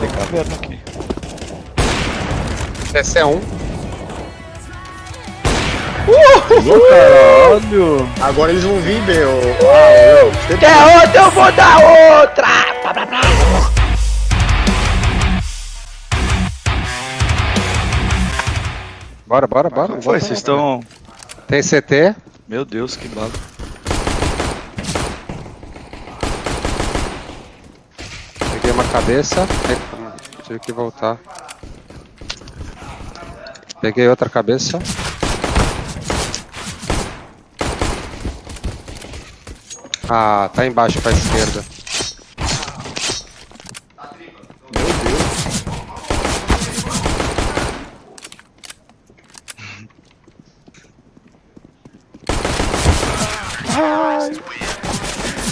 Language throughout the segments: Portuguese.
Sem caverna aqui. Esse é um. Caralho! Agora eles vão vir, meu. Ah, meu. Quer outra? Eu vou dar outra! Pá, pá, pá. Bora, bora, bora. Foi? Vocês estão. Tem CT. Meu Deus, que bala. Cabeça. Tive que voltar. Peguei outra cabeça. Ah, tá embaixo pra esquerda.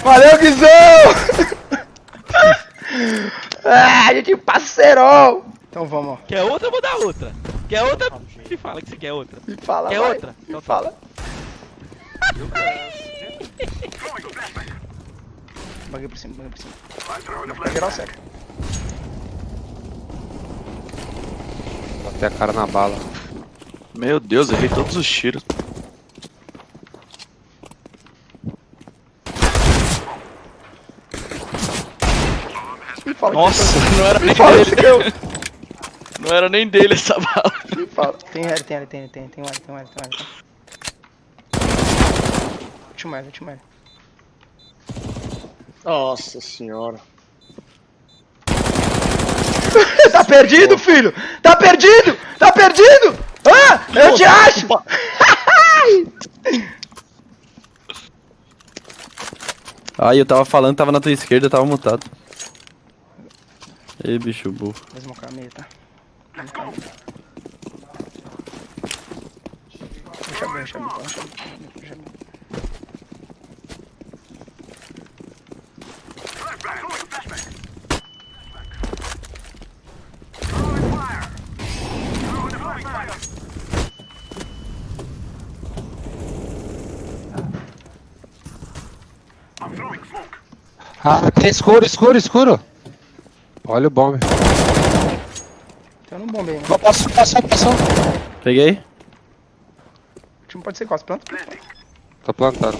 Valeu, Guizão! ah, a gente Então vamos, ó. Quer outra, eu vou dar outra. Quer outra? Me fala que você quer outra. Me fala, Quer vai. outra? Me Então tá. fala. Baguei por cima, baguei por cima. Vai geral seca. Botei a cara na bala. Meu Deus, errei todos os tiros. Fala Nossa, não era que nem fala dele. que eu... Não era nem dele essa bala. Me fala. Tem L, tem L, tem, tem, tem um L, tem um L, tem L. Último L, último L. Nossa senhora. tá perdido, filho! Tá perdido! Tá perdido! Ah, eu te acho! Ai, eu tava falando, tava na tua esquerda, eu tava mutado. Ei, bicho burro. Vou smocar meio, tá? Vou smocar meio. Deixa bem, deixa bem, deixa bem, deixa bem. Ah, tem escuro, escuro, escuro. Olha o bombe. Tem um bombe aí, né? Passou, passou, passou. Peguei. O time pode ser quase pronto. Tô plantando.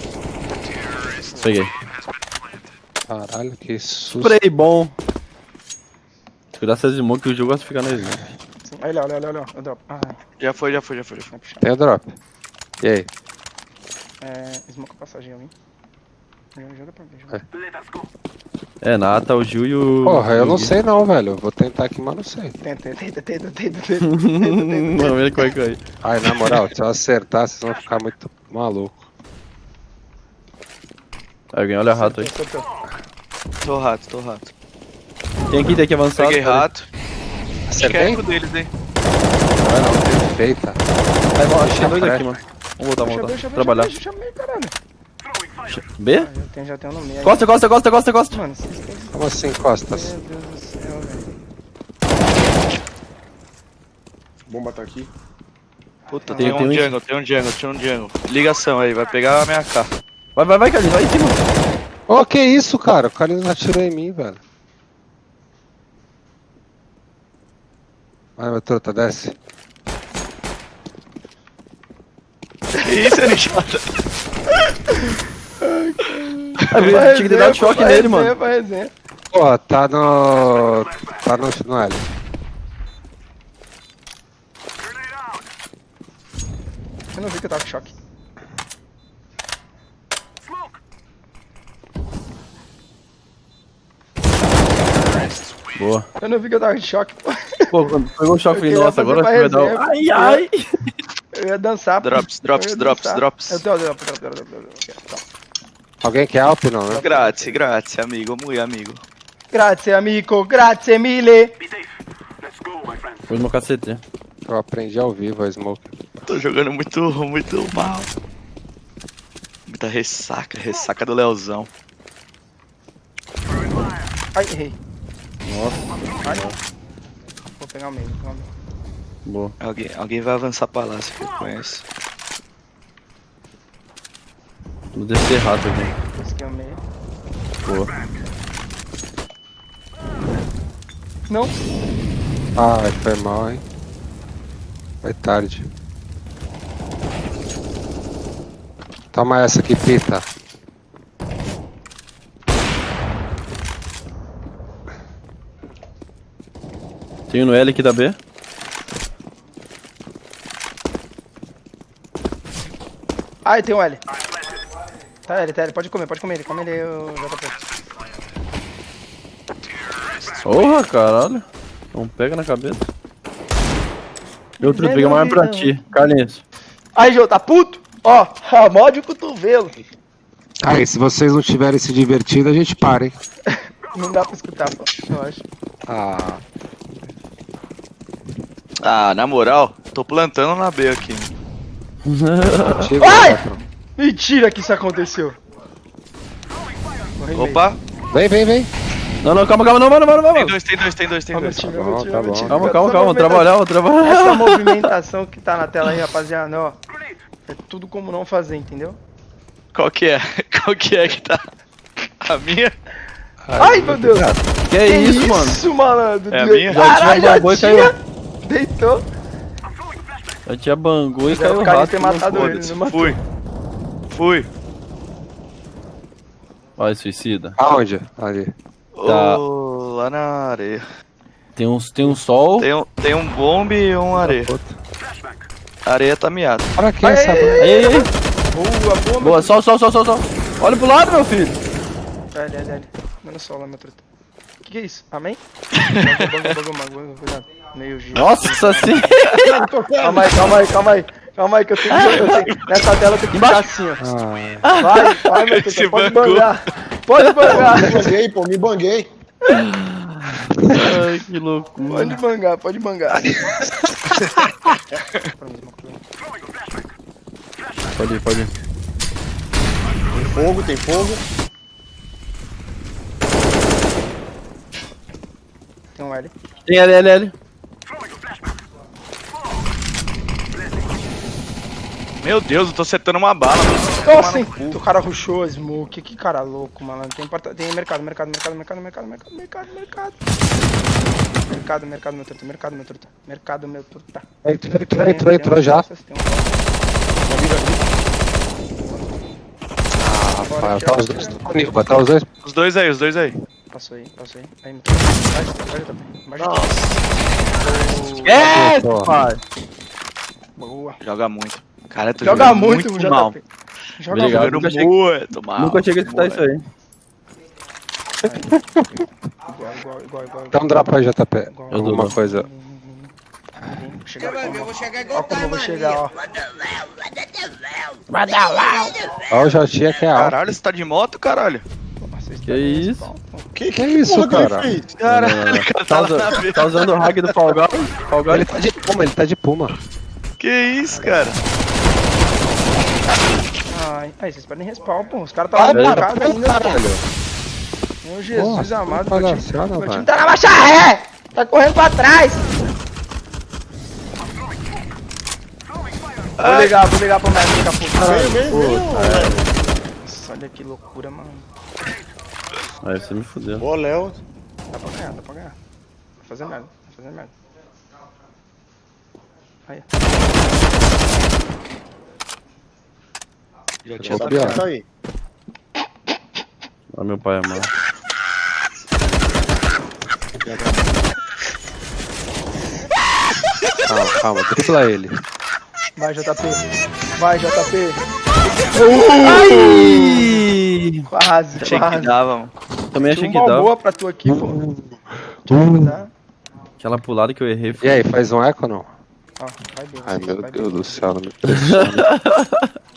Peguei. Caralho, que susto. Spray bom. Cuidado essas smoke que o jogo gosta de ficar na smoke. Olha, olha, olha, olha. Eu dropo. Ah, Já foi, já foi, já foi, já foi. Tem o drop. E aí? É. Smoke passagem, vim. Joga, pra ver, joga. É, Nata, o Gil e o. Porra, eu não sei não, velho. Eu Vou tentar aqui, mas não sei. Tenta, tenta, tenta, tenta, tenta. Vamos ver como é que vai. Ai, na moral, se eu acertar, vocês vão ficar muito maluco. Alguém olha rato aí. Tô rato, tô rato. Tem aqui, tem aqui avançado. Peguei rato. Acho que é Acertei? deles, hein? Vai não, perfeita. Vai, que tem dois aqui, mano. Vamos voltar, vamos voltar. Trabalhar. deixa, deixa, meio, caralho. B? Ah, já tem, já tem um no meio. Costa, costa, costa, costa, costa. Mano, vocês têm... Como assim, costas? Meu Deus do céu, velho. Bomba tá aqui. Puta, Tem- tem, tem um jungle, tem um jungle, tem um jungle. Ligação aí, vai pegar a minha K. Vai, vai, vai, Carlinhos, vai em cima. Ô, que isso, cara? O cara não atirou em mim, velho. Vai, meu truta, desce. Que isso, Alexandre? Ah, tinha que ter dado choque nele, resenha, mano. resenha. Pô, tá no. Tá no, no L. Eu não vi que eu tava com choque. Boa. Eu não vi que eu tava com choque, pô. Pô, quando pegou o choque, nossa, agora vai dar. resenha, o- Ai, ai. Eu ia dançar, pô. Drops, drops, drops, drops. Eu tenho drop, drop, drop, drop. Alguém quer Alp não, né? Grazie, grazie, amigo. Muito amigo. Grazie, amico. Grazie mille. Foi no meu cacete. Eu aprendi ao vivo a Smoke. Tô jogando muito, muito mal. Muita ressaca, ressaca do Leozão. Ai, errei. Nossa, Ai. Vou pegar o meio, vou pegar o meio. boa. Alguém, alguém vai avançar pra lá, se eu conheço. Vou descer rato aqui. Esse aqui é o meio. Boa. Não. Ai, foi mal, hein? Foi tarde. Toma essa aqui, Pita. Tem um no L aqui da B. Ai, tem um L. Tá L, tá L. Pode comer, pode comer ele. Come ele, o JP. Porra, caralho. Não pega na cabeça. Meu truto, pega mais pra ti. Carlinhos. Aí, Jô, tá puto? Ó, a mod o cotovelo. Aí, se vocês não tiverem se divertido, a gente para, hein? Não dá pra escutar, pô, eu acho. Ah, Ah, na moral, tô plantando na B aqui. Ai! Mentira que isso aconteceu. Opa, Vem, vem, vem. Não, não, calma, calma, não, mano, mano, tem mano. dois, tem dois, tem dois, tem meu dois. time, Tá bom, time, tá bom. time. Calma, calma, calma, movimentação- trabalhar, vou trabalhar. Essa movimentação que tá na tela aí, rapaziada, ó. É tudo como não fazer, entendeu? Qual que é? Qual que é que tá? A minha? Ai, meu Deus! Que é isso, mano? Isso, malandro! É a minha? Caralho, Já já tinha e Deitou! Eu tinha bangou e caiu o cara de rato. ter matado ele, não matou. fui. Fui. Vai, suicida. Aonde? Ali. Tá. Ô, lá na areia. Tem um, tem um sol. Tem um, tem um bombe e um areia. A areia tá miada. Pra que essa... Aí, aí. Boa, boa, Boa, sol, sol, sol, sol, sol. Olha pro lado, meu filho. L, L, L. Dando sol lá, meu truta. Que que é isso? Amém? Bagulho, bagulho, bagulho, cuidado. Meio giro. Nossa senhora. Calma aí, calma aí, calma aí. Calma aí, que eu tenho que. Eu tenho, nessa tela eu tenho que ficar assim, ó. Ah, Vai, vai, meu Se pode bancou. bangar. Pode bangar. Me banguei, pô, me banguei. Ai, que loucura. Pode bangar, pode bangar. Pode ir, pode ir. Tem fogo, tem fogo. Tem um L. Tem L, L, L. Meu Deus, eu tô acertando uma bala. Nossa, hein? O cara rushou a smoke. Que cara louco, malandro. Tem, porta... tem mercado, mercado, mercado, mercado, mercado, mercado, mercado, mercado. Mercado, mercado, meu truta, mercado, meu truta. Mercado, meu truta. entrou, entrou, entrou, entrou já. Um Ah, Rafael, tá os dois comigo, botar os dois. Os dois aí, os dois aí. Passou aí, passou aí. Aí, vai também. Vai, É, Boa. pai. Boa. Joga muito. Cara, tô Joga jogando muito, muito JP. mal. Joga Obrigado. Jogando Nunca cheguei- muito mal. Nunca cheguei a escutar muito. isso aí. igual, igual, igual, igual. Dá um drop aí, JP. Eu dou, Alguma dou. coisa. Chegar eu vou chegar Ó igual como eu vou tá, chegar, ó. Ó, o Jotinha que é alto. Caralho, você tá de moto, caralho? Que tá isso? Que, Que isso, que ele cara? Caralho, cara, Tá, tá usando, tá usando o hack do Fall Guys? Fall Guys? Ele tá de puma, ele tá de puma. Que isso, cara? Ai, aí vocês podem respawn, pô. Os caras tá lá na casa ainda. Caralho. Meu Jesus Porra, amado, meu time, palhaçada, meu time tá na marcha ré! Tá correndo pra trás! Vou ligar, vou ligar pro médico daqui a pouco. Veio, veio, veio. Nossa, olha que loucura, mano. Aí você me fudeu. Boa, Léo. Dá pra ganhar, dá pra ganhar. Vai fazer merda, vai fazer merda. Aí. Já tinha. Tá aí. Olha meu pai amado. Calma, calma, dribla ele. Vai, JP. Vai, JP. Ai! Quase, Achei que quase. dava, mano. Também achei que dava. boa pra tu aqui, pô. Deixa eu cuidar. Aquela pulada que eu errei E foi. aí, faz um eco ou não? Ó, vai bem. Ai, meu vai Deus do céu, não me pressiona.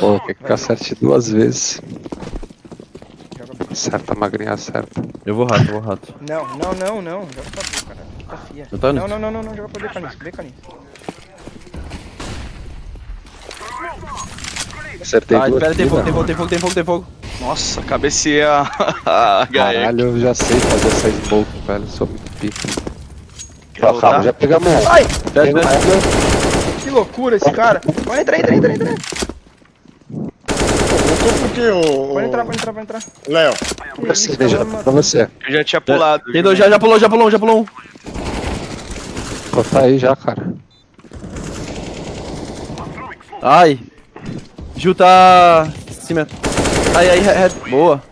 Pô, quer que acerte duas vezes. Acerta, magrinha, acerta. Eu vou rato, eu vou rato. Não, não, não, não. Joga pra B, cara. Tá fia. Eu tô Não, não, não, não, não. Joga pra B, canis. B, canis. Acertei Ai, duas. pera, tem fogo, tem fogo, tem fogo, tem fogo, tem fogo. Nossa, cabeceei a. Caralho, eu já sei fazer essa smoke, velho. Sou muito pica. Calma, voltar? já pegamos um. Ai, Pegamos desce. que loucura esse cara. Vai, entra, entra, entra, entra. Voltou por quê, ô. Pode entrar, pode entrar, pode entrar. Léo. Pra você, cara, pra você. Eu já tinha pulado. Tem dois, já, já pulou, já pulou um, já pulou um. Pô, tá aí já, cara. Ai. Ju tá. Cima. Aí, aí, re- re- boa.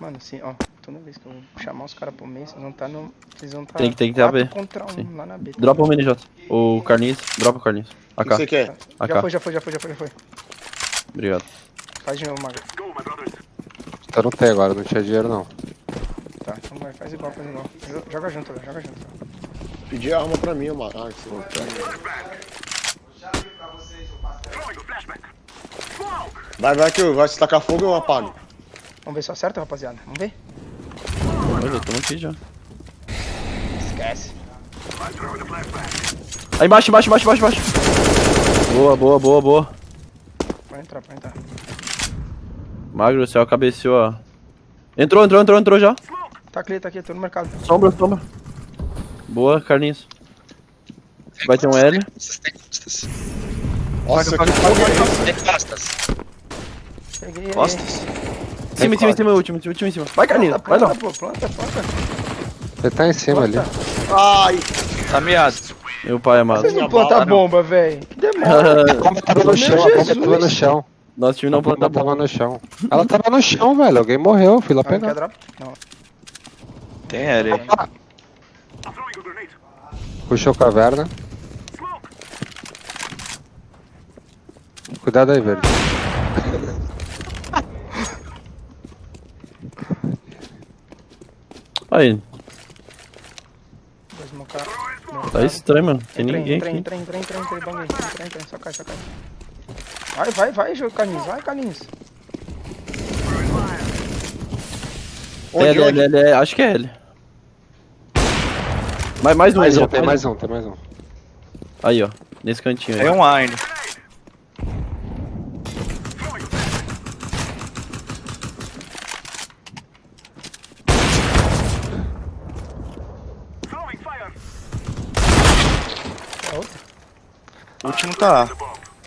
Mano, assim, ó, toda vez que eu chamar os caras pro meio, vocês vão estar no. Vocês vão estar. Tem que- tem que ter a B. contra um Sim. lá na B. tá Dropa o MNJ. O Carlinhos, dropa o Carlinhos. O que você AK, quer? Já AK. foi, já foi, já foi, já foi, já foi. Obrigado. Faz de novo, Maga. Eu não tenho agora, não tinha dinheiro não. Tá, então vai, faz igual, faz igual. Jo- Joga junto, joga junto. Pedir a arma pra mim, mano. Ah, que. Vai, vai que eu, vai se tacar fogo eu apago. Vamos ver se eu acerto, rapaziada. Vamos ver? Eu tô aqui já. Esquece. Aí embaixo, embaixo, embaixo, embaixo, embaixo. Boa, boa, boa, boa. Pode entrar, pode entrar. Magro, o céu cabeceou, ó. Entrou, entrou, entrou, entrou já. Tá aqui, tá aqui, tô no mercado. Sombra, sombra. Boa, Carlinhos. Vai ter um L. Nossa, que fogo é esse? Peguei ele. Costas? Em cima, em cima, em cima, último, último, último, em cima. Vai, Carlinhos, vai planta, não. pô, planta, planta. Ele tá em cima ali. planta. Ai, Tá miado. Meu pai amado. Vocês não plantam bomba, velho. Que demora. A bomba tava no chão, a bomba tava no chão. Nosso time A não bomba planta tava bomba. no chão. Ela tava no chão, velho. Alguém morreu, fui lá Ah, pegar. Tem L aí. Puxou caverna. Cuidado aí, verde. Aí, Vou smocar. tá estranho, mano. Tem Entra, ninguém entra, aqui. entra, entra, entra, entra, entra, entra, entra, só cai, só cai. Vai, vai, vai, jogo Carlinhos, vai, Carlinhos. onde, L, onde? L, L, acho que é L. Mais, mais um, Mais um, tem mais um, tem mais um. Aí, ó. Nesse cantinho Tem aí. um A ainda. Quer outra? O último tá.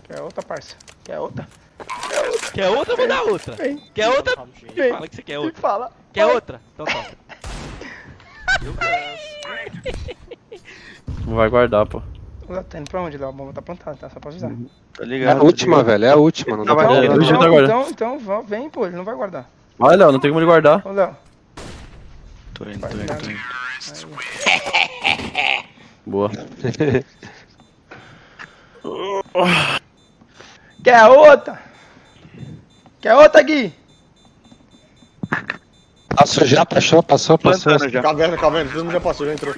Quer outra, parça? Quer outra? Quer outra, eu vou dar outra. Vem. Quer outra? Vem. Fala que você quer outra. fala. Quer vai. outra? Então tá. Não vai guardar, pô. Léo, Tá indo pra onde, Léo? A bomba tá plantada, tá? Só pra avisar. Tá É ligado? a última, velho. É a última. Não dá Tava pra guardar, não. então, então, então, vem, pô, ele não vai guardar. Vai, Léo, não tem como ele guardar. Ô, Léo. Tô indo, tô indo, tô indo. Boa. Quer outra? Quer outra, Gui? Passou já, passou, passou, passou. Plantando já. Caverna, caverna, todo mundo já passou, já entrou.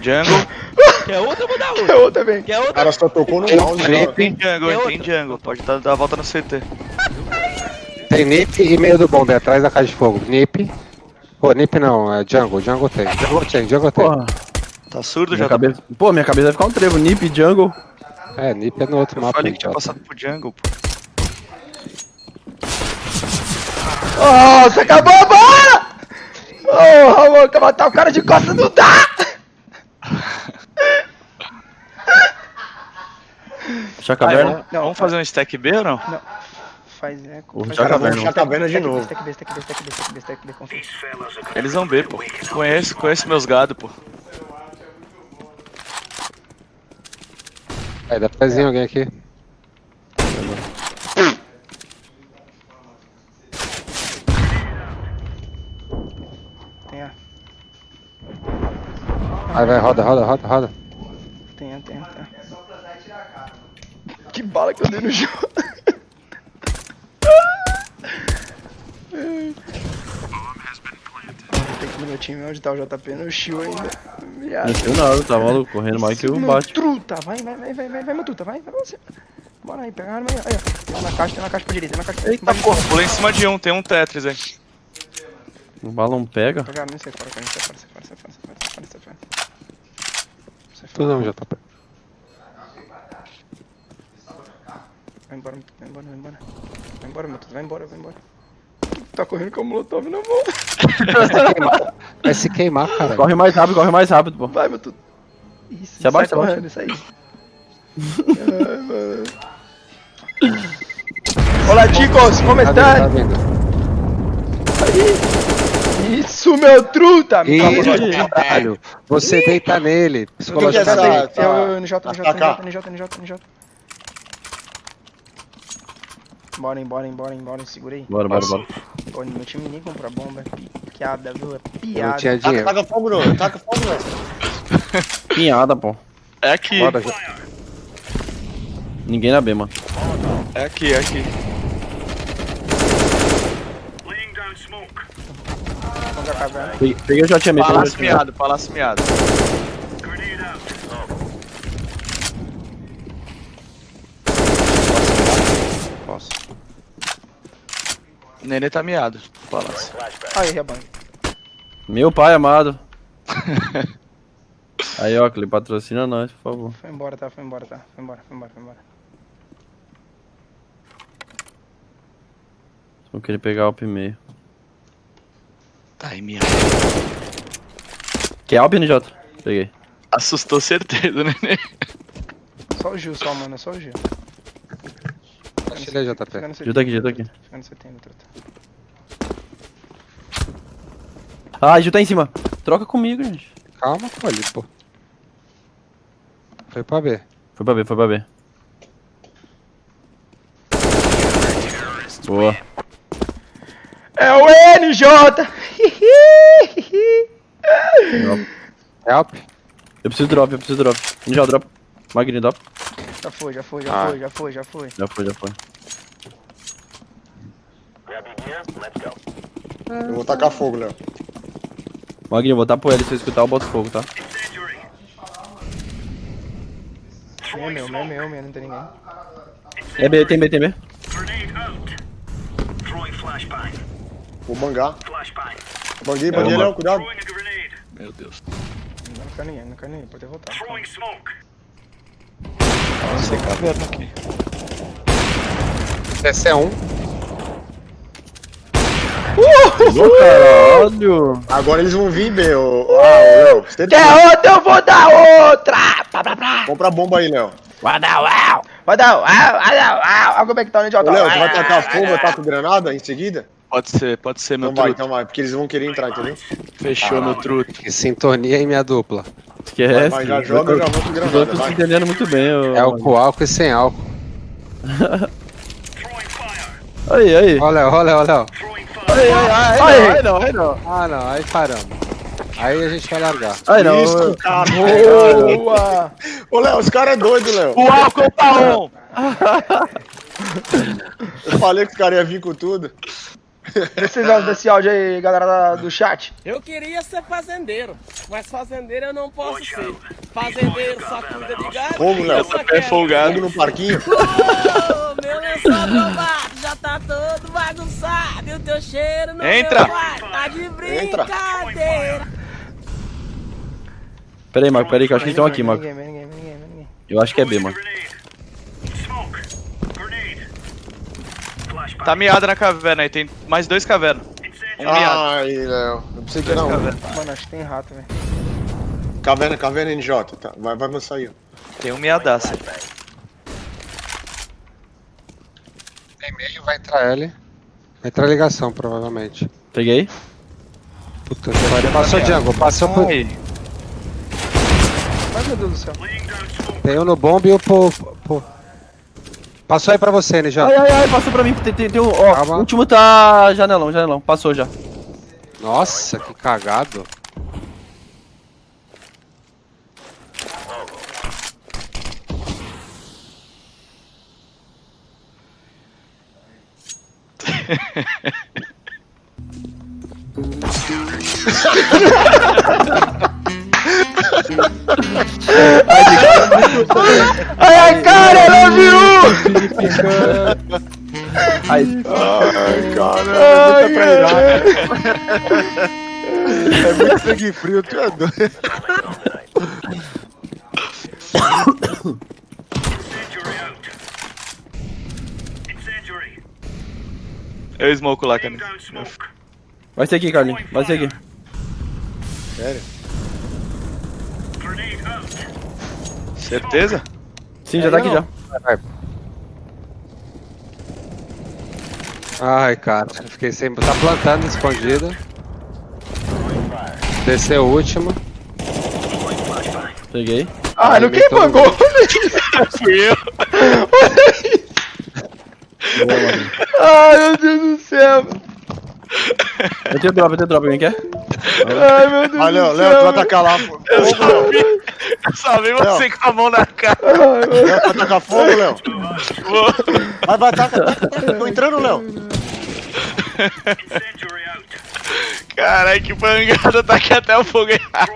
Jungle. Quer outra, eu vou dar Quer outra. outra, vem. Quer O outra? cara só tocou no mouse. Tem jungle, tem jungle. Pode dar, dar a volta no CT. Tem Nip e meio do bombe atrás da caixa de fogo. Nip. Pô, Nip não, é Jungle, Jungle tem. Jungle tem, Jungle tem. Porra. Tá surdo Minha já? cabeça... Pô, minha cabeça vai ficar um trevo. Nip, Jungle. É, Nip é no outro Eu mapa. falei que tinha idiota. passado pro jungle, pô. Nossa, acabou a bola! Ô, Ramon, que matar o cara de costas não dá! Ah, caverna. vamos, vamos fazer um stack B ou não? Não. Faz, é... Vou faz- já Cara, vamos a caverna de novo. Stack B, stack B, stack B, stack B, stack B, confia. Eles vão B, pô. Conheço, conheço meus gado, pô. Aí, dá pezinho alguém aqui. Tem A, Aí vai, roda, roda, roda, roda. tem tem tem A. Que bala que eu dei no chão. Tem que ir no meu time onde tá o JP no shield ainda. Viado. Não sei nada, tá maluco. Correndo mais que o bate. Truta, vai, vai, vai, vai, vai, vai, meu truta, vai, vai você. Bora aí, pega a arma aí, aí, ó. Tá na caixa, tem na caixa pra direita, tem na caixa pra Eita porra, pulei em cima de um, tem um Tetris aí. O balão pega. Pega a arma e sai fora, sai fora, sai fora, sai fora, sai fora, sai fora, sai fora. Sai Tu fora. não, JP. Vai embora, vai embora, vai embora. Vai embora, meu truta, vai embora, vai embora. Tá correndo com o molotov na mão. Vai se queimar, vai se queimar cara. Corre mais rápido, corre mais rápido, pô. Vai, meu truta. Isso, Se abaixa, sai correndo, isso aí. Ai, mano. Olá, chicos, como Tá vindo, tá estão? vindo. Isso, meu truta! Ih, Eu- caralho. Você deita nele, é psicologicamente. essa- Eu, NJ, NJ. NJ, NJ, NJ, NJ. Bora, embora, embora, embora, segurei. Bora, bora, bora. Pô, meu time nem compra bomba, é piada, viu? É Eu não piada. tinha Taca, dinheiro. taca fogo no, taca fogo no. Pinhada, pô. É aqui, Bora, já. Ninguém na B, mano. é aqui, é aqui. Peguei, o Jotinha meio. peguei o Palácio miado, palácio miado. Posso. Nenê tá miado, palácio. Aí, rebanho. Meu pai amado. Aí, ó, Clipe, patrocina nós, por favor. Foi embora, tá? Foi embora, tá? Foi embora, foi embora, foi embora. Vou querer pegar o meio. Tá aí miado. Quer Alp, NJ? Peguei. Assustou certeza, Nenê. Só o Gil, só, mano, é só o Gil. Ele aí, JP. Tá aqui, Gil tá aqui. Fica no setembro, truta. Ah, Gil tá em cima. Troca comigo, gente. Calma, pô, ali, pô. Foi pra B. Foi pra B, foi pra B. Boa. É o NJ! Help. Eu preciso drop, eu preciso drop. NJ, drop. Magrinho, drop. Já foi, já foi, já Ah. foi, já foi, já foi. Já foi, já foi. Eu vou tacar fogo, Léo. Magrinho, vou tapo ele. Se eu escutar, eu boto fogo, tá? Meu, meu, meu, meu, meu, não tem ninguém. É B, tem B, tem B. Vou bangar. Banguei, banguei, Léo, cuidado. Meu Deus. Não quer ninguém, não quer ninguém, pode ter voltado. Caverna aqui. Esse é um. Caralho! Agora eles vão vir, B. ô- Ah, Léo. Você tem Quer outra, eu vou dar outra! Pá, pá, pá. Compra a bomba aí, Léo. Vai dar uau! Vai dar uau, vai dar uau! Olha como é que tá o NJ. Ô, Léo, tu vai tacar fogo, é eu taco granada em seguida? Pode ser, pode ser, meu Então vai, truto. então vai, porque eles vão querer entrar, entendeu? Fechou, meu truto. Que sintonia em minha dupla. Esquece. Vai, já joga, eu já vou com Eu tô se vai. entendendo muito bem, ô. É o com álcool e sem álcool. Aí, aí. Olha, olha, olha. Aí, aí, aí, aí, não, aí não. Ah, não, aí caramba. Aí a gente vai largar. Aí não. Isso, cara. Boa! Ô, Léo, os caras é doido, Léo. O álcool tá on! Eu falei que os caras iam vir com tudo. Precisamos desse áudio aí, galera do chat. Eu queria ser fazendeiro, mas fazendeiro eu não posso ser. Fazendeiro só cuida de gado. Como, Léo? só É folgado. No parquinho. Ô, meu lençol bombado já tá todo bagunçado e o teu cheiro no Entra. tá de Entra. brincadeira. Pera aí, Marco, pera aí, que eu acho que eles estão aqui, Marco. Eu acho que é B, mano. Tá miada na caverna aí, tem mais dois cavernas. Um miado. Ai, Léo. Eu pensei que era um. Caverna. Mano, acho que tem rato, velho. Caverna, caverna NJ. Tá, vai, vai avançar aí. Tem um miadaço. Tem meio, vai entrar L. Vai entrar ligação, provavelmente. Peguei. Puta que pariu. Passou Django, passou por. Ai, Ai, meu Deus do céu. Tem um no bomb e o po. Passou aí pra você, NJ. Ai, ai, ai, passou pra mim. Tem, tem, tem um. Ó, Calma. o último tá. Janelão, janelão. Passou já. Nossa, que cagado. Ai, ai, cara, love you! Ai, Ai, cara. Ai, é trairagem. É muito sangue frio, tu é doido. eu smoke lá, cara. vai ser aqui, Carlinhos. Vai ser aqui. Sério? Certeza? Sim, já tá aqui já. Ai, cara, eu fiquei sem. Tá plantando escondido. Desceu o último. Peguei. Ah, não quem Alimentou pagou? Fui eu. Ai, meu Deus do céu. Eu tenho drop, eu tenho drop, alguém quer? Ai, meu Deus Vai, Léo, do Léo, tu céu. vai tacar lá. pô. Eu só vi, só vi você com a mão na cara. Léo, vai tacar fogo, Léo. Vai, vai, taca, taca. Tô entrando, Léo. Caralho, que bangada, tá aqui até o fogo errado.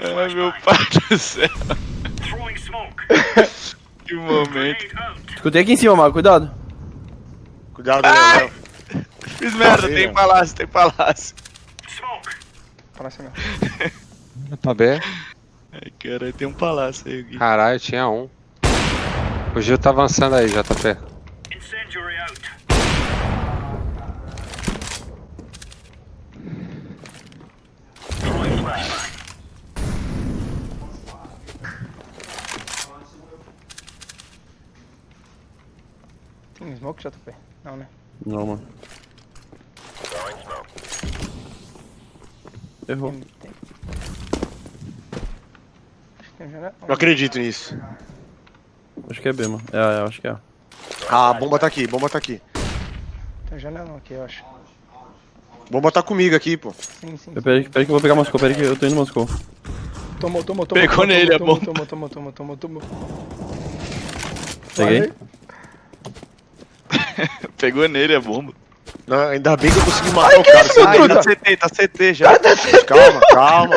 Ai, meu pai do céu. Que momento. Escutei aqui em cima, Mago, cuidado. Cuidado, Léo, Léo. Fiz merda, tem né? palácio, tem palácio. Parece não. Pra B. Ai, caralho, tem um palácio aí, Gui. Caralho, tinha um. O Gil tá avançando aí, JP. Tem smoke, JP? Não, né? Não, mano. Errou. Tem, tem. Acho que tem janela. Não acredito nisso. Acho que é B, mano. É, é, acho que é. Ah, a bomba tá aqui, bomba tá aqui. Tem janela aqui, eu acho. Bomba tá comigo aqui, pô. Sim, sim. Eu- Peraí, que eu vou pegar Moscou, peraí que eu tô indo Moscou. Tomou, tomou, tomou. Pegou tomou, nele, tomou, é bom. Tomou, tomou, tomou, tomou, tomou. Peguei. Pegou nele a bomba. Não, ainda bem que eu consegui matar o cara. isso, Ai, truta? tá CT, tá CT já. Calma, calma.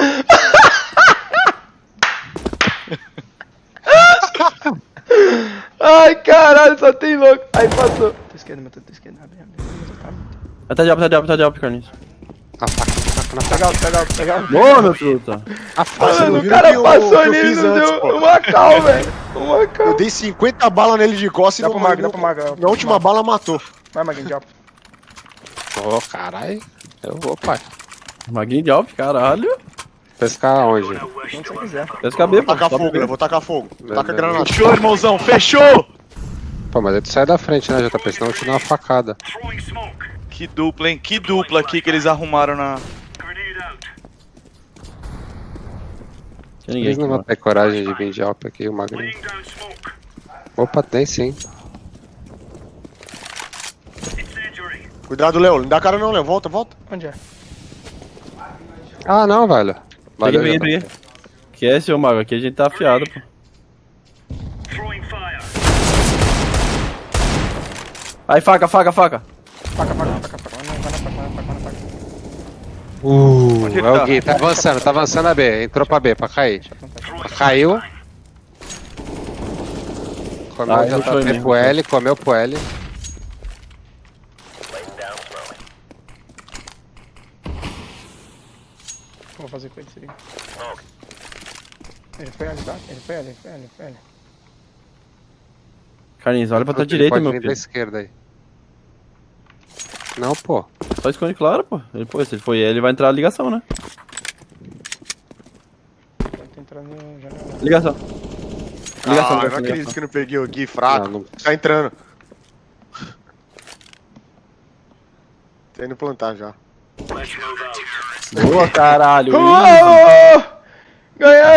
Ai, caralho, só tem louco. Aí passou. Tô esquerda, meu, tô esquerda. Abre, abre. Tá, Ah, tá de alp, tá de alp, tá de alp, Carlinhos. Na faca. Pega alto, pega alto, pega alto. Boa, meu truta. A faca. Você não Mano, o cara passou que eu nele e fiz não deu uma cal, velho. Uma cal. Eu dei 50 balas nele de costas e Dá não pro Mag, dá pro Mag. Na última bala matou. Vai, Maguinho, drop. Ô, caralho. Eu vou, pai. Maguinho de alp, caralho. Pescar onde? Onde você quiser. Pesca B, pô. Tacar fogo, Léo, vou tacar fogo. Taca granada. Fechou, irmãozão, fechou! Pô, mas aí tu sai da frente, né, JP? Senão eu te dou uma facada. Que dupla, hein? Que dupla aqui que eles arrumaram na. Eles não vão ter coragem de vir de alp aqui, o magrinho. Opa, tem sim. Cuidado, Léo. Não dá cara não, Léo. Volta, volta. Onde é? Ah, não, velho. Valeu, peguei, JP. peguei. Que é, seu mago? Aqui a gente tá afiado, pô. Aí, faca, faca, faca. Faca, faca, faca, faca. Vai na vai na faca, vai na faca, vai na faca. Uh, é o tá? Gui, tá avançando, tá avançando a B. Entrou pra B, pra cair. Caiu. Comeu Ah, JP mim, pro L, comeu pro L. O que eu vou fazer com ele, se liga. Ele foi ali, tá? Ele foi ali, ele foi ali, ele foi ali. Carlinhos, olha pra tua direita, meu filho. da esquerda aí. Não, pô. Só esconde claro, pô. Ele, pô, se ele foi ele, vai entrar a ligação, né? Janela. Ligação. Ah, Ligação, eu ligação, não acredito ligação. que não peguei o Gui fraco. Não, não- Tá entrando. Tá indo plantar já. Boa, caralho. Uou! Ganhou!